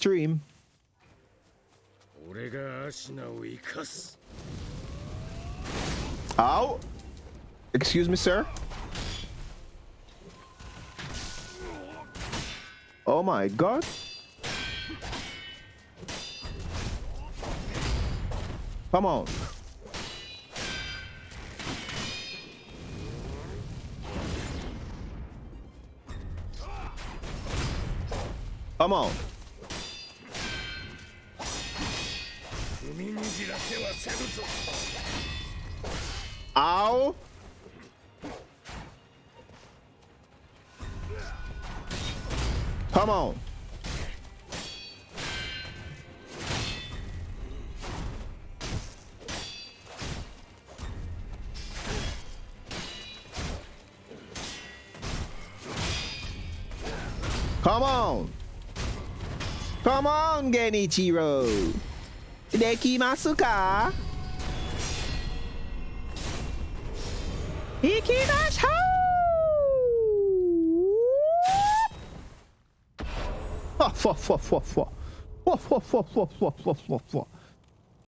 Dream. Ow! Excuse me, sir? Oh my god! Come on! Come on! Ow. Come on. Come on. Come on, Genichiro. できますか？いきましょう！フォフォフォフォフォフォフォフフォフフォフ